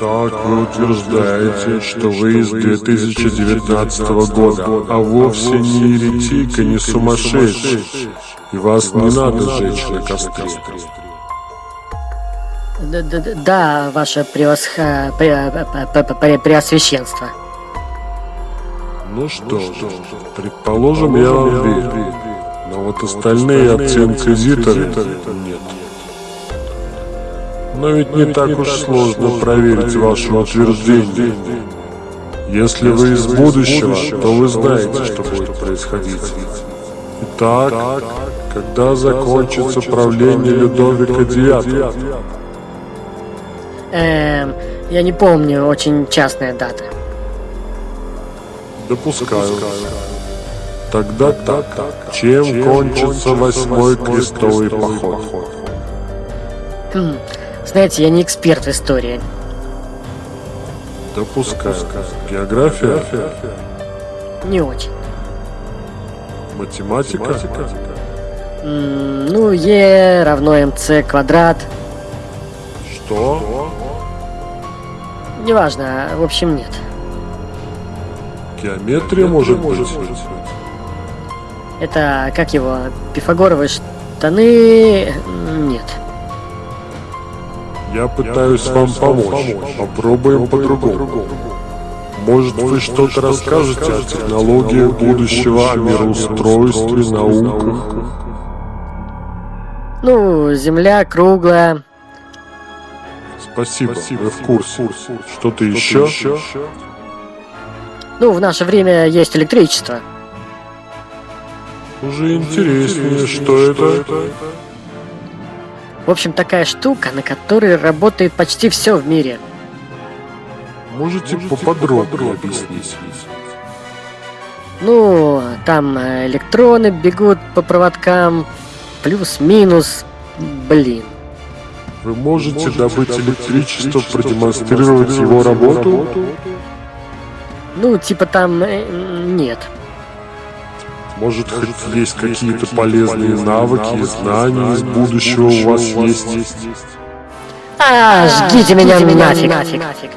Итак, вы утверждаете, что вы из 2019 года, а вовсе не еретик и не сумасшедший, и вас не надо жечь на костре. Да, ваше превосха... пре- пре- пре- пре- преосвященство. Ну что ж, предположим, я вам верю. Но вот остальные отцы-инквизиторы нет. Но ведь не так уж сложно проверить ваше утверждение. Если вы из будущего, то вы знаете, что будет происходить. Итак, когда закончится правление Людовика IX? Эм, я не помню, очень частная дата. Допускаю. Тогда так. Чем кончится восьмой крестовый поход? Знаете, я не эксперт в истории. Допускаю. География? Не очень. Математика? М, ну, Е равно МЦ квадрат. Что? Неважно, в общем, нет. Геометрия может быть? Это, как его, пифагоровые штаны... Нет. Я пытаюсь вам помочь. Попробуем по-другому. Может, вы что-то расскажете о технологиях будущего, о мироустройстве, науках? Ну, Земля круглая. Спасибо, вы в курсе. Что-то еще? Ну, в наше время есть электричество. Уже интереснее, что это? В общем, такая штука, на которой работает почти все в мире. Можете поподробнее объяснить? Ну, там э, электроны бегут по проводкам, плюс-минус, блин. Вы можете добыть электричество, продемонстрировать его работу? Ну, типа там э, нет. Может, хоть есть какие-то полезные навыки и знания из будущего у вас есть? А, жгите меня нафиг.